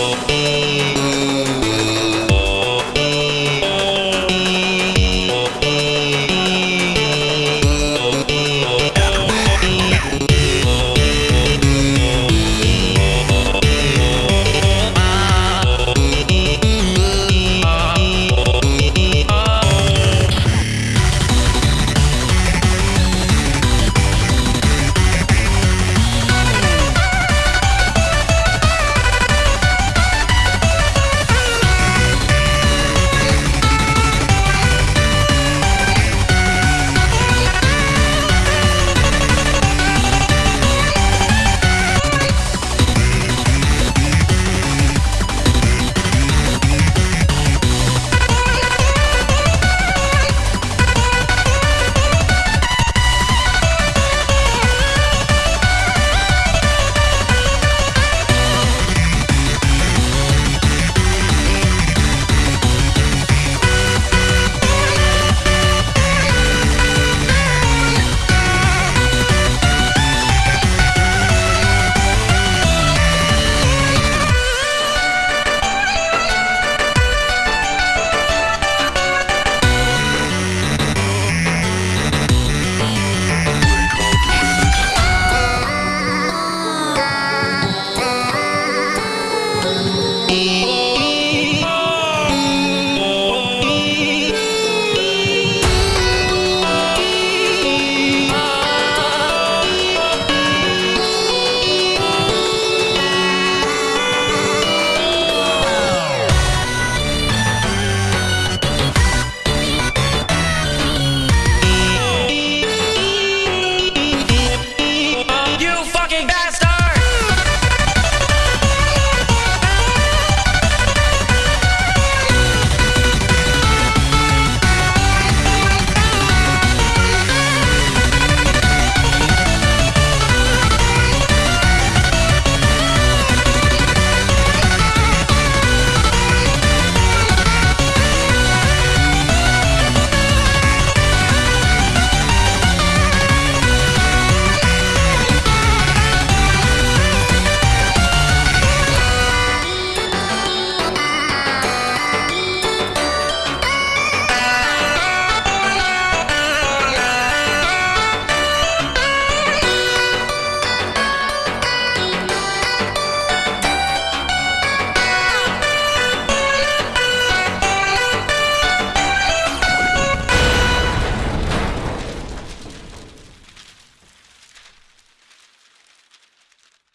Música